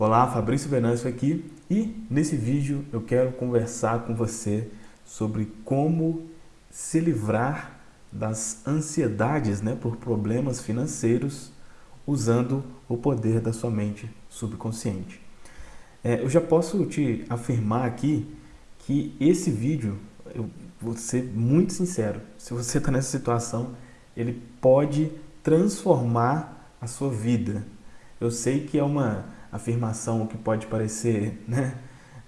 Olá, Fabrício Venâncio aqui e nesse vídeo eu quero conversar com você sobre como se livrar das ansiedades né, por problemas financeiros usando o poder da sua mente subconsciente. É, eu já posso te afirmar aqui que esse vídeo, eu vou ser muito sincero, se você está nessa situação, ele pode transformar a sua vida. Eu sei que é uma afirmação que pode parecer né,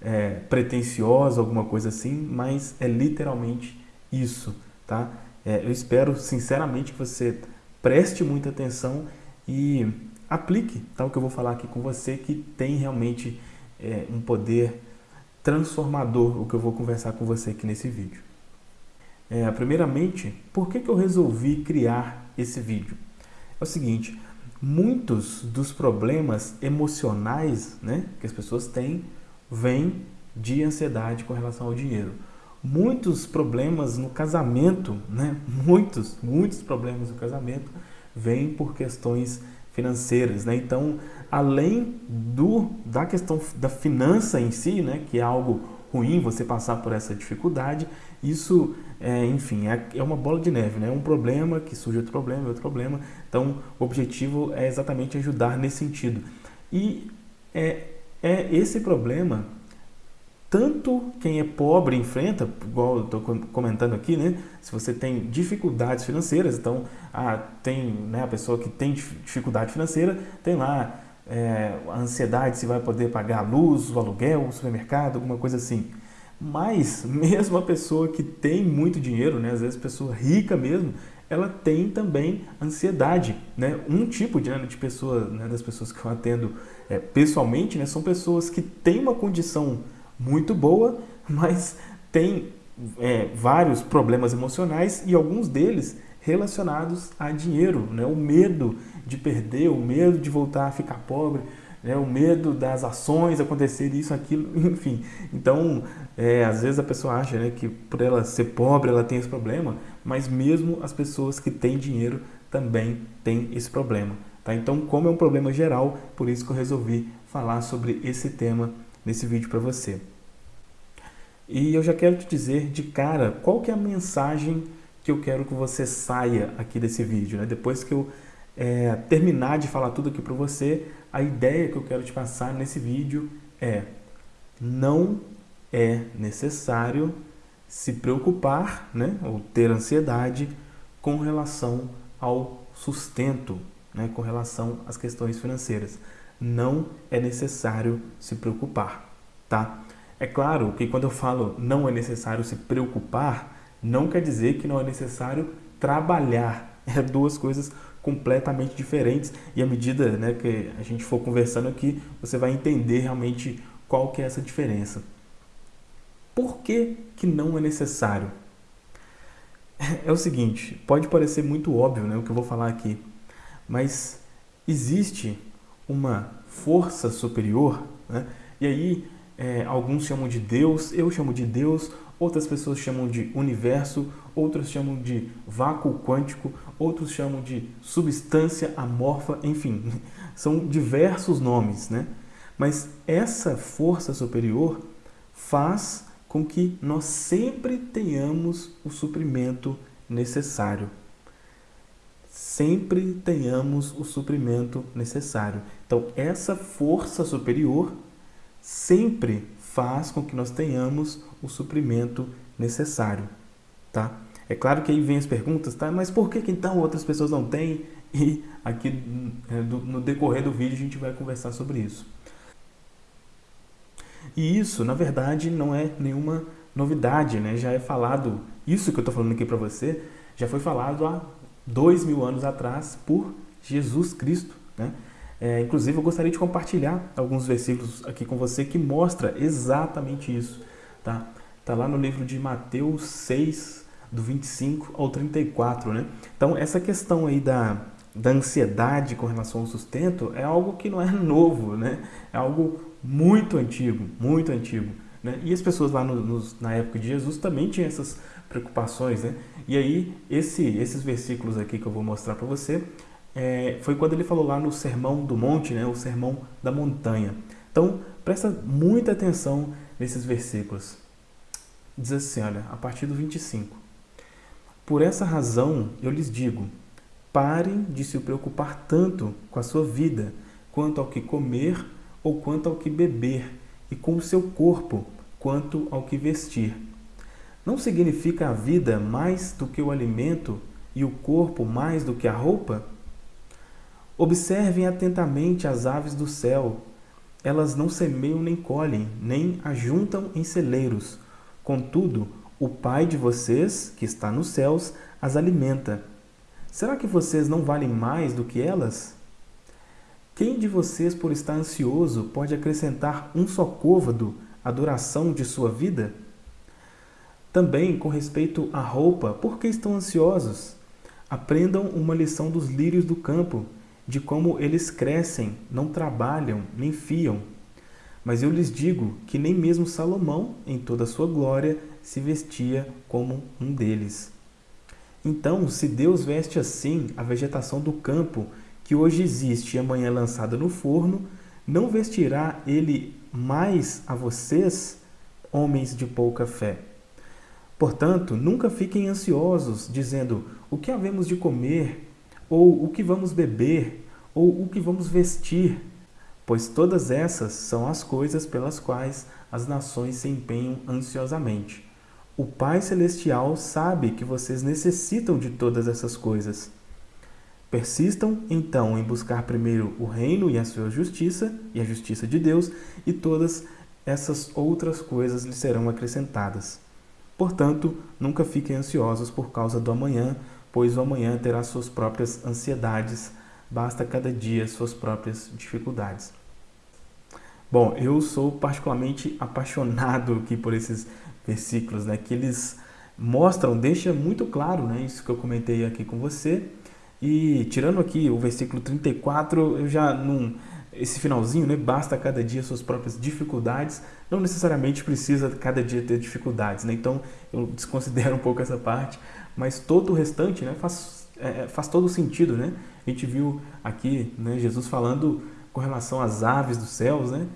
é, pretensiosa, alguma coisa assim, mas é literalmente isso, tá? É, eu espero sinceramente que você preste muita atenção e aplique tá, o que eu vou falar aqui com você, que tem realmente é, um poder transformador, o que eu vou conversar com você aqui nesse vídeo. É, primeiramente, por que, que eu resolvi criar esse vídeo? É o seguinte, muitos dos problemas emocionais né, que as pessoas têm vêm de ansiedade com relação ao dinheiro. Muitos problemas no casamento, né, muitos, muitos problemas no casamento vêm por questões financeiras. Né? Então, além do, da questão da finança em si, né, que é algo ruim você passar por essa dificuldade, isso, é, enfim, é, é, uma bola de neve, né? É um problema que surge outro problema, outro problema. Então, o objetivo é exatamente ajudar nesse sentido. E é, é esse problema, tanto quem é pobre enfrenta, igual eu estou comentando aqui, né? Se você tem dificuldades financeiras, então, ah, tem né, a pessoa que tem dificuldade financeira, tem lá é, a ansiedade se vai poder pagar a luz, o aluguel, o supermercado, alguma coisa assim. Mas mesmo a pessoa que tem muito dinheiro, né, às vezes pessoa rica mesmo, ela tem também ansiedade. Né? Um tipo de, né, de pessoa, né, das pessoas que eu atendo é, pessoalmente, né, são pessoas que têm uma condição muito boa, mas têm é, vários problemas emocionais e alguns deles relacionados a dinheiro, né? o medo de perder, o medo de voltar a ficar pobre, né? o medo das ações acontecerem isso, aquilo, enfim. Então, é, às vezes a pessoa acha né, que por ela ser pobre ela tem esse problema, mas mesmo as pessoas que têm dinheiro também têm esse problema. Tá? Então, como é um problema geral, por isso que eu resolvi falar sobre esse tema nesse vídeo para você. E eu já quero te dizer de cara qual que é a mensagem que eu quero que você saia aqui desse vídeo. Né? Depois que eu é, terminar de falar tudo aqui para você, a ideia que eu quero te passar nesse vídeo é não é necessário se preocupar né, ou ter ansiedade com relação ao sustento, né, com relação às questões financeiras. Não é necessário se preocupar, tá? É claro que quando eu falo não é necessário se preocupar, não quer dizer que não é necessário trabalhar. É duas coisas completamente diferentes e à medida né, que a gente for conversando aqui, você vai entender realmente qual que é essa diferença. Por que, que não é necessário? É o seguinte, pode parecer muito óbvio né, o que eu vou falar aqui, mas existe uma força superior, né? e aí é, alguns chamam de Deus, eu chamo de Deus, outras pessoas chamam de universo, outras chamam de vácuo quântico, outros chamam de substância amorfa, enfim, são diversos nomes, né? Mas essa força superior faz com que nós sempre tenhamos o suprimento necessário. Sempre tenhamos o suprimento necessário. Então, essa força superior sempre faz com que nós tenhamos o suprimento necessário, tá? É claro que aí vem as perguntas, tá? Mas por que, que então outras pessoas não têm? E aqui é, no decorrer do vídeo a gente vai conversar sobre isso. E isso, na verdade, não é nenhuma novidade, né? Já é falado, isso que eu estou falando aqui para você, já foi falado há dois mil anos atrás por Jesus Cristo, né? É, inclusive, eu gostaria de compartilhar alguns versículos aqui com você que mostra exatamente isso. Tá, tá lá no livro de Mateus 6, do 25 ao 34. Né? Então, essa questão aí da, da ansiedade com relação ao sustento é algo que não é novo, né? é algo muito antigo, muito antigo. Né? E as pessoas lá no, na época de Jesus também tinham essas preocupações. Né? E aí, esse, esses versículos aqui que eu vou mostrar para você, é, foi quando ele falou lá no Sermão do Monte, né, o Sermão da Montanha. Então, presta muita atenção nesses versículos. Diz assim, olha, a partir do 25. Por essa razão eu lhes digo: parem de se preocupar tanto com a sua vida, quanto ao que comer ou quanto ao que beber, e com o seu corpo, quanto ao que vestir. Não significa a vida mais do que o alimento e o corpo mais do que a roupa? Observem atentamente as aves do céu. Elas não semeiam nem colhem, nem ajuntam em celeiros. Contudo, o Pai de vocês, que está nos céus, as alimenta. Será que vocês não valem mais do que elas? Quem de vocês, por estar ansioso, pode acrescentar um só côvado à duração de sua vida? Também, com respeito à roupa, por que estão ansiosos? Aprendam uma lição dos lírios do campo, de como eles crescem, não trabalham, nem fiam. Mas eu lhes digo que nem mesmo Salomão, em toda a sua glória, se vestia como um deles. Então, se Deus veste assim a vegetação do campo, que hoje existe e amanhã é lançada no forno, não vestirá ele mais a vocês, homens de pouca fé? Portanto, nunca fiquem ansiosos, dizendo o que havemos de comer, ou o que vamos beber, ou o que vamos vestir, pois todas essas são as coisas pelas quais as nações se empenham ansiosamente. O Pai Celestial sabe que vocês necessitam de todas essas coisas. Persistam, então, em buscar primeiro o reino e a sua justiça, e a justiça de Deus, e todas essas outras coisas lhes serão acrescentadas. Portanto, nunca fiquem ansiosos por causa do amanhã, pois o amanhã terá suas próprias ansiedades, basta cada dia suas próprias dificuldades. Bom, eu sou particularmente apaixonado aqui por esses versículos, né, que eles mostram, deixa muito claro, né, isso que eu comentei aqui com você. E tirando aqui o versículo 34, eu já não esse finalzinho, né, basta cada dia suas próprias dificuldades, não necessariamente precisa cada dia ter dificuldades, né? Então, eu desconsidero um pouco essa parte, mas todo o restante, né, faz é, faz todo sentido, né? A gente viu aqui, né, Jesus falando com relação às aves dos céus, né?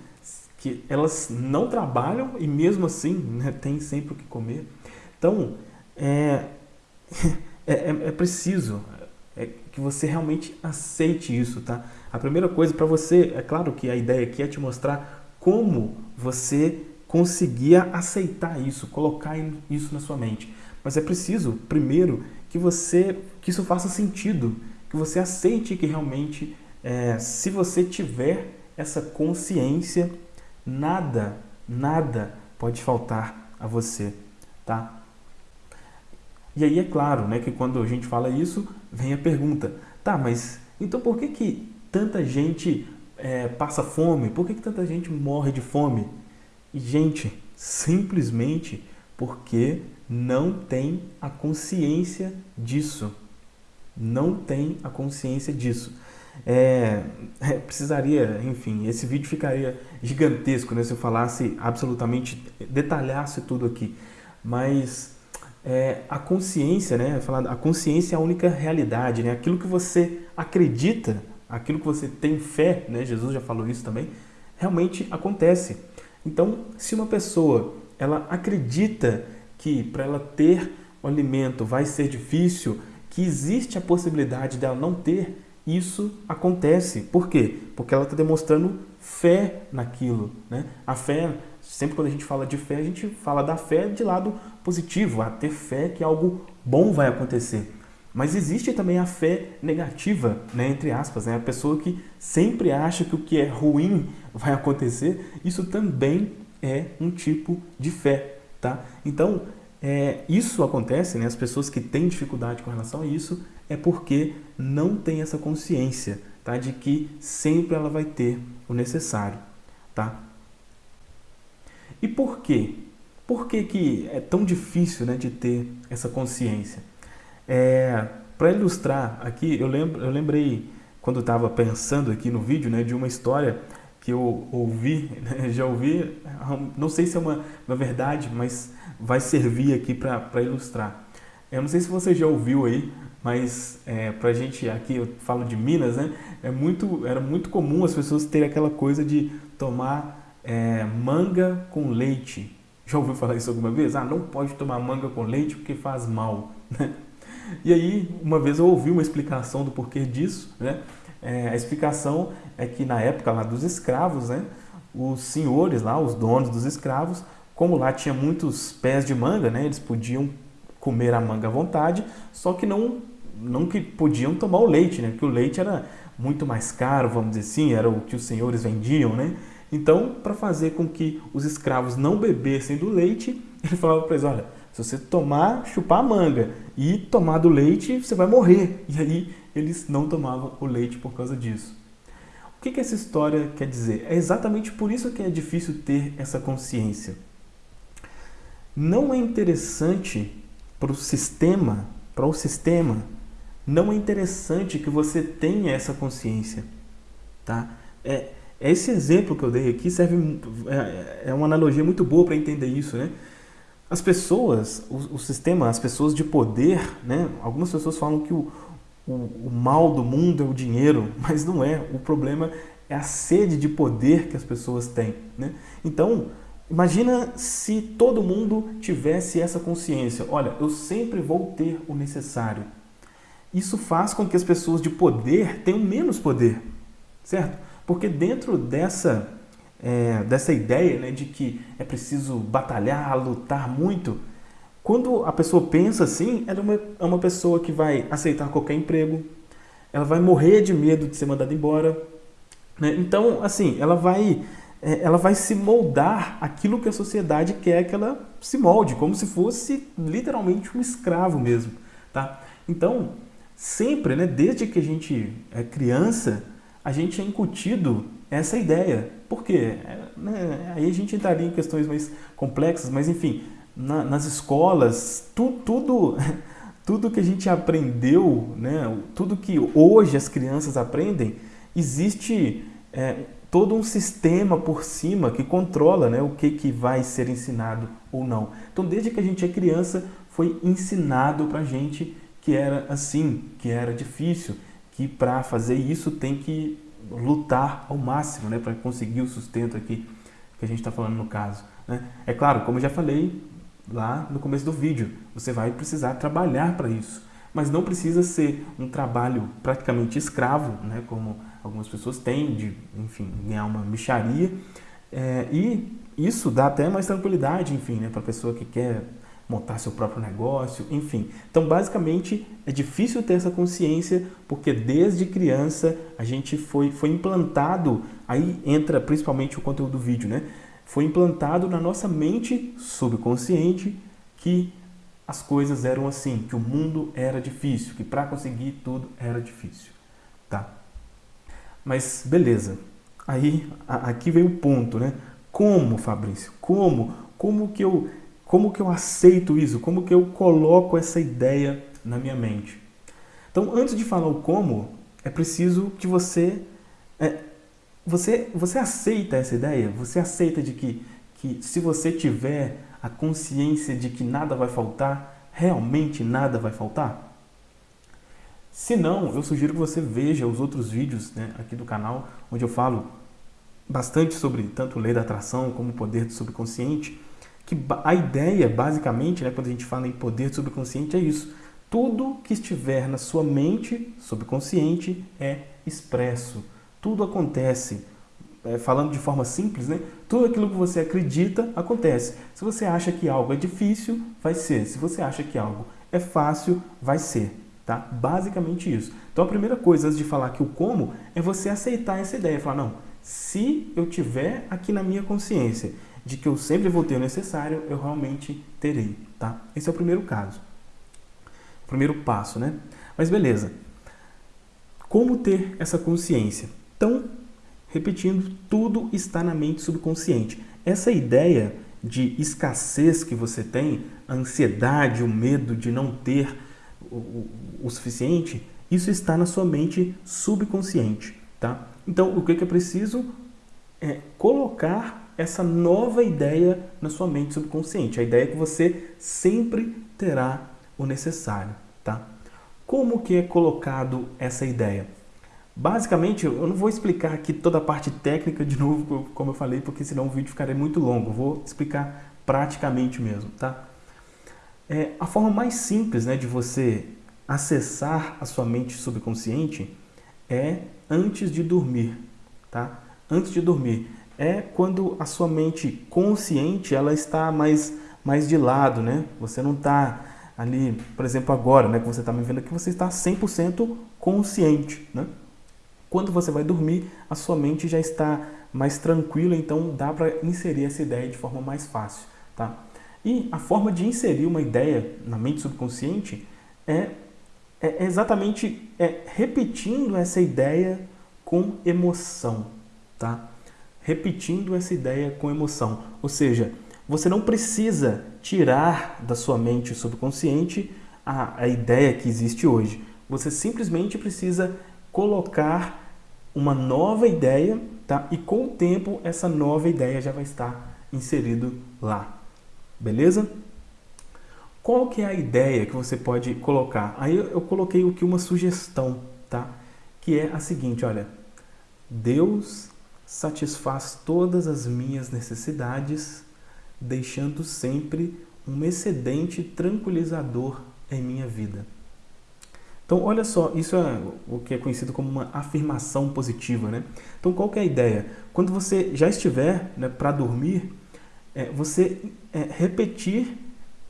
que elas não trabalham e mesmo assim né, tem sempre o que comer. Então, é, é, é, é preciso é, que você realmente aceite isso, tá? A primeira coisa para você, é claro que a ideia aqui é te mostrar como você conseguia aceitar isso, colocar isso na sua mente. Mas é preciso, primeiro, que você que isso faça sentido, que você aceite que realmente, é, se você tiver essa consciência Nada, nada pode faltar a você, tá? E aí é claro, né, que quando a gente fala isso, vem a pergunta, tá, mas então por que que tanta gente é, passa fome? Por que que tanta gente morre de fome? E, gente, simplesmente porque não tem a consciência disso. Não tem a consciência disso. É, é, precisaria, enfim, esse vídeo ficaria gigantesco né, se eu falasse absolutamente, detalhasse tudo aqui. Mas é, a consciência, né, a consciência é a única realidade, né, aquilo que você acredita, aquilo que você tem fé, né, Jesus já falou isso também, realmente acontece. Então, se uma pessoa ela acredita que para ela ter o alimento vai ser difícil, que existe a possibilidade dela não ter, isso acontece. Por quê? Porque ela está demonstrando fé naquilo. Né? A fé, sempre quando a gente fala de fé, a gente fala da fé de lado positivo, a ter fé que algo bom vai acontecer. Mas existe também a fé negativa, né, entre aspas, né, a pessoa que sempre acha que o que é ruim vai acontecer, isso também é um tipo de fé. Tá? Então, é, isso acontece, né, as pessoas que têm dificuldade com relação a isso, é porque não tem essa consciência tá? de que sempre ela vai ter o necessário. Tá? E por quê? Por que, que é tão difícil né, de ter essa consciência? É, Para ilustrar aqui, eu, lembro, eu lembrei, quando estava pensando aqui no vídeo, né, de uma história que eu ouvi, né, já ouvi, não sei se é uma, uma verdade, mas vai servir aqui para ilustrar. Eu não sei se você já ouviu aí mas é, para a gente aqui, eu falo de Minas, né? É muito, era muito comum as pessoas terem aquela coisa de tomar é, manga com leite. Já ouviu falar isso alguma vez? Ah, não pode tomar manga com leite porque faz mal. Né? E aí, uma vez eu ouvi uma explicação do porquê disso, né? É, a explicação é que na época lá dos escravos, né, os senhores lá, os donos dos escravos, como lá tinha muitos pés de manga, né, eles podiam comer a manga à vontade, só que não não que podiam tomar o leite, né, porque o leite era muito mais caro, vamos dizer assim, era o que os senhores vendiam, né? Então, para fazer com que os escravos não bebessem do leite, ele falava para eles, olha, se você tomar, chupar a manga e tomar do leite, você vai morrer. E aí eles não tomavam o leite por causa disso. O que, que essa história quer dizer? É exatamente por isso que é difícil ter essa consciência. Não é interessante para o sistema, para o sistema, não é interessante que você tenha essa consciência, tá? É, esse exemplo que eu dei aqui serve é, é uma analogia muito boa para entender isso, né? As pessoas, o, o, sistema, as pessoas de poder, né? Algumas pessoas falam que o, o, o mal do mundo é o dinheiro, mas não é. O problema é a sede de poder que as pessoas têm, né? Então, imagina se todo mundo tivesse essa consciência. Olha, eu sempre vou ter o necessário. Isso faz com que as pessoas de poder tenham menos poder, certo? Porque dentro dessa é, dessa ideia né, de que é preciso batalhar, lutar muito, quando a pessoa pensa assim, ela é uma, é uma pessoa que vai aceitar qualquer emprego, ela vai morrer de medo de ser mandada embora. Né? Então, assim, ela vai, é, ela vai se moldar aquilo que a sociedade quer que ela se molde, como se fosse literalmente um escravo mesmo. Tá? Então, sempre, né, desde que a gente é criança, a gente é incutido essa ideia. Por quê? É, né, aí a gente entraria em questões mais complexas, mas enfim, na, nas escolas, tu, tudo, tudo que a gente aprendeu, né, tudo que hoje as crianças aprendem, existe é, todo um sistema por cima que controla né, o que, que vai ser ensinado ou não. Então, desde que a gente é criança, foi ensinado para a gente que era assim, que era difícil, que para fazer isso tem que lutar ao máximo né, para conseguir o sustento aqui que a gente está falando no caso. Né? É claro, como eu já falei lá no começo do vídeo, você vai precisar trabalhar para isso, mas não precisa ser um trabalho praticamente escravo, né, como algumas pessoas têm, de enfim, ganhar uma micharia, é, e isso dá até mais tranquilidade, enfim, né, para a pessoa que quer montar seu próprio negócio, enfim. Então, basicamente, é difícil ter essa consciência porque desde criança a gente foi, foi implantado, aí entra principalmente o conteúdo do vídeo, né? Foi implantado na nossa mente subconsciente que as coisas eram assim, que o mundo era difícil, que para conseguir tudo era difícil, tá? Mas beleza, aí aqui vem o ponto, né? Como, Fabrício? Como? Como que eu como que eu aceito isso? Como que eu coloco essa ideia na minha mente? Então, antes de falar o como, é preciso que você é, você você aceita essa ideia? Você aceita de que que se você tiver a consciência de que nada vai faltar, realmente nada vai faltar? Se não, eu sugiro que você veja os outros vídeos né, aqui do canal, onde eu falo bastante sobre tanto lei da atração como o poder do subconsciente que a ideia, basicamente, né, quando a gente fala em poder subconsciente, é isso. Tudo que estiver na sua mente subconsciente é expresso. Tudo acontece. É, falando de forma simples, né? tudo aquilo que você acredita acontece. Se você acha que algo é difícil, vai ser. Se você acha que algo é fácil, vai ser. Tá? Basicamente isso. Então a primeira coisa, antes de falar que o como, é você aceitar essa ideia. Falar, não, se eu tiver aqui na minha consciência de que eu sempre vou ter o necessário, eu realmente terei, tá? Esse é o primeiro caso. O primeiro passo, né? Mas beleza. Como ter essa consciência? Então, repetindo, tudo está na mente subconsciente. Essa ideia de escassez que você tem, a ansiedade, o medo de não ter o, o, suficiente, isso está na sua mente subconsciente, tá? Então, o que é preciso é colocar essa nova ideia na sua mente subconsciente. A ideia é que você sempre terá o necessário, tá? Como que é colocado essa ideia? Basicamente, eu não vou explicar aqui toda a parte técnica de novo, como eu falei, porque senão o vídeo ficaria muito longo. Vou explicar praticamente mesmo, tá? É, a forma mais simples né, de você acessar a sua mente subconsciente é antes de dormir, tá? Antes de dormir. É quando a sua mente consciente ela está mais, mais de lado, né? Você não está ali, por exemplo, agora, né, que você está me vendo aqui, você está 100% consciente, né? Quando você vai dormir, a sua mente já está mais tranquila, então dá para inserir essa ideia de forma mais fácil. Tá? E a forma de inserir uma ideia na mente subconsciente é, é exatamente é, repetindo essa ideia com emoção. Tá? Repetindo essa ideia com emoção. Ou seja, você não precisa tirar da sua mente subconsciente a, a ideia que existe hoje. Você simplesmente precisa colocar uma nova ideia, tá? E com o tempo essa nova ideia já vai estar inserido lá. Beleza? Qual que é a ideia que você pode colocar? Aí eu coloquei aqui uma sugestão, tá? Que é a seguinte, olha. Deus satisfaz todas as minhas necessidades, deixando sempre um excedente tranquilizador em minha vida. Então, olha só, isso é o que é conhecido como uma afirmação positiva, né? Então, qual que é a ideia? Quando você já estiver né, para dormir, é, você é, repetir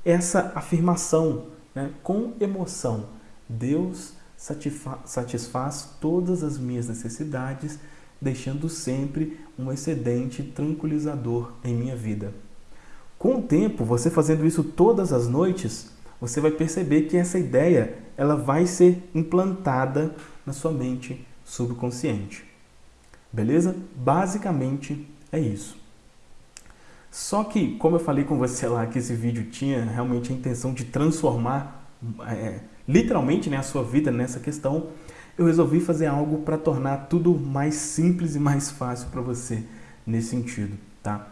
essa afirmação né, com emoção. Deus satisfaz todas as minhas necessidades, deixando sempre um excedente tranquilizador em minha vida. Com o tempo, você fazendo isso todas as noites, você vai perceber que essa ideia ela vai ser implantada na sua mente subconsciente. Beleza? Basicamente é isso. Só que, como eu falei com você lá, que esse vídeo tinha realmente a intenção de transformar é, literalmente né, a sua vida nessa questão, eu resolvi fazer algo para tornar tudo mais simples e mais fácil para você nesse sentido. Tá?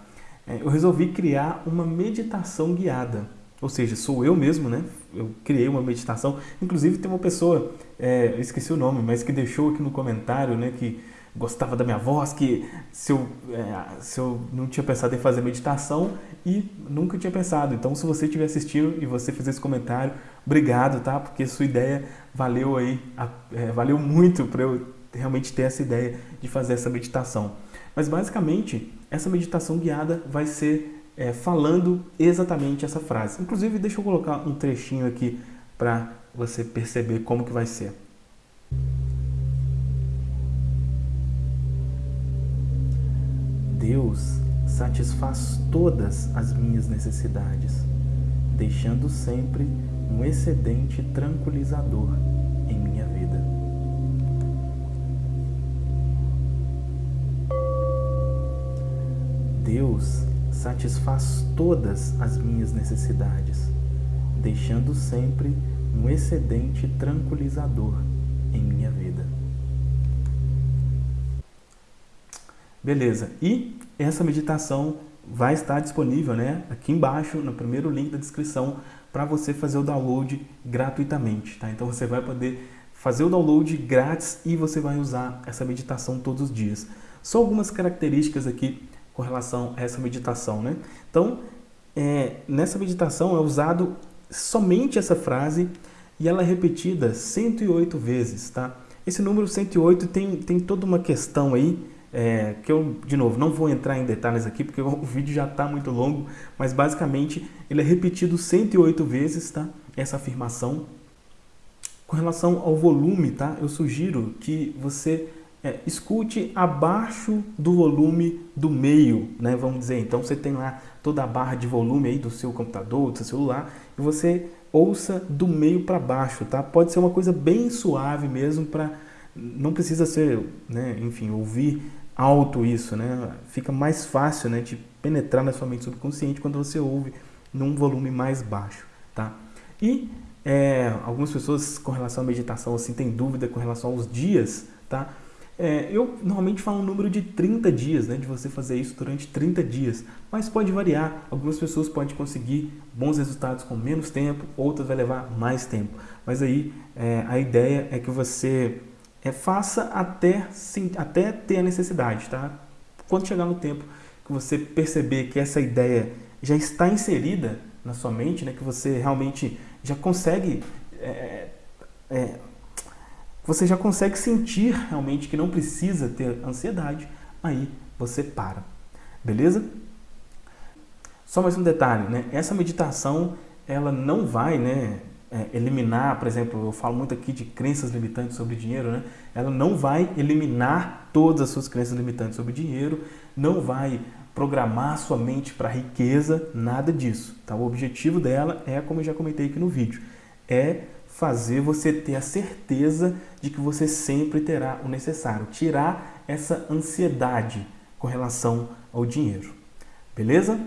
É, eu resolvi criar uma meditação guiada ou seja, sou eu mesmo, né? Eu criei uma meditação. Inclusive tem uma pessoa, é, esqueci o nome, mas que deixou aqui no comentário, né? Que gostava da minha voz, que se eu, é, se eu não tinha pensado em fazer meditação e nunca tinha pensado. Então, se você estiver assistindo e você fizer esse comentário, obrigado, tá? Porque sua ideia valeu aí, é, valeu muito para eu realmente ter essa ideia de fazer essa meditação. Mas basicamente, essa meditação guiada vai ser é, falando exatamente essa frase. Inclusive, deixa eu colocar um trechinho aqui para você perceber como que vai ser. Deus satisfaz todas as minhas necessidades, deixando sempre um excedente tranquilizador em minha vida. Deus satisfaz todas as minhas necessidades, deixando sempre um excedente tranquilizador em minha vida. Beleza, e essa meditação vai estar disponível né, aqui embaixo, no primeiro link da descrição, para você fazer o download gratuitamente. Tá? Então você vai poder fazer o download grátis e você vai usar essa meditação todos os dias. Só algumas características aqui com relação a essa meditação. Né? Então, é, nessa meditação é usado somente essa frase e ela é repetida 108 vezes. Tá? Esse número 108 tem, tem toda uma questão aí, é, que eu, de novo, não vou entrar em detalhes aqui, porque o vídeo já está muito longo, mas basicamente ele é repetido 108 vezes, tá? essa afirmação. Com relação ao volume, tá? eu sugiro que você é, escute abaixo do volume do meio, né? Vamos dizer, então você tem lá toda a barra de volume aí do seu computador, do seu celular, e você ouça do meio para baixo, tá? Pode ser uma coisa bem suave mesmo para não precisa ser, né, enfim, ouvir alto isso, né? Fica mais fácil, né, de penetrar na sua mente subconsciente quando você ouve num volume mais baixo, tá? E é, algumas pessoas com relação à meditação assim têm dúvida com relação aos dias, tá? É, eu normalmente falo um número de 30 dias, né, de você fazer isso durante 30 dias, mas pode variar. Algumas pessoas podem conseguir bons resultados com menos tempo, outras vai levar mais tempo. Mas aí é, a ideia é que você é, faça até, sim, até ter a necessidade, tá? Quando chegar no tempo que você perceber que essa ideia já está inserida na sua mente, né, que você realmente já consegue é, é, você já consegue sentir realmente que não precisa ter ansiedade, aí você para, beleza? Só mais um detalhe, né? Essa meditação, ela não vai, né, é, eliminar, por exemplo, eu falo muito aqui de crenças limitantes sobre dinheiro, né? Ela não vai eliminar todas as suas crenças limitantes sobre dinheiro, não vai programar sua mente para riqueza, nada disso, tá? O objetivo dela é, como eu já comentei aqui no vídeo, é fazer você ter a certeza de que você sempre terá o necessário, tirar essa ansiedade com relação ao dinheiro. Beleza?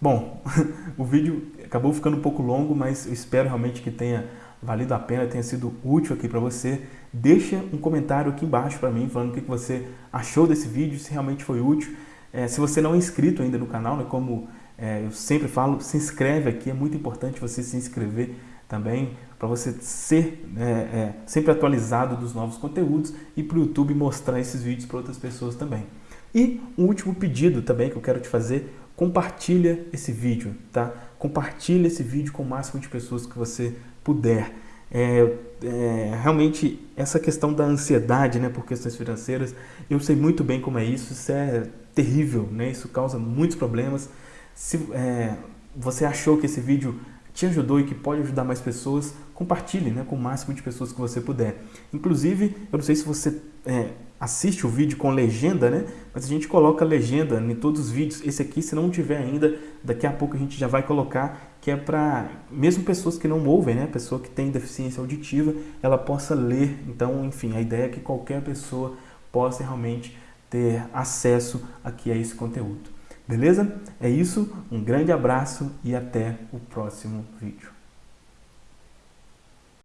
Bom, o vídeo acabou ficando um pouco longo, mas espero realmente que tenha valido a pena, tenha sido útil aqui para você. Deixa um comentário aqui embaixo para mim, falando o que você achou desse vídeo, se realmente foi útil. É, se você não é inscrito ainda no canal, né, como é, eu sempre falo, se inscreve aqui, é muito importante você se inscrever também, para você ser é, é, sempre atualizado dos novos conteúdos e para o YouTube mostrar esses vídeos para outras pessoas também. E um último pedido também que eu quero te fazer, compartilha esse vídeo, tá? Compartilha esse vídeo com o máximo de pessoas que você puder. É, é, realmente essa questão da ansiedade né, por questões financeiras, eu sei muito bem como é isso, isso é terrível, né? isso causa muitos problemas. Se é, você achou que esse vídeo te ajudou e que pode ajudar mais pessoas, compartilhe né, com o máximo de pessoas que você puder. Inclusive, eu não sei se você é, assiste o vídeo com legenda, né? Mas a gente coloca legenda em todos os vídeos. Esse aqui, se não tiver ainda, daqui a pouco a gente já vai colocar, que é para mesmo pessoas que não ouvem, né? Pessoa que tem deficiência auditiva, ela possa ler. Então, enfim, a ideia é que qualquer pessoa possa realmente ter acesso aqui a esse conteúdo. Beleza? É isso, um grande abraço e até o próximo vídeo.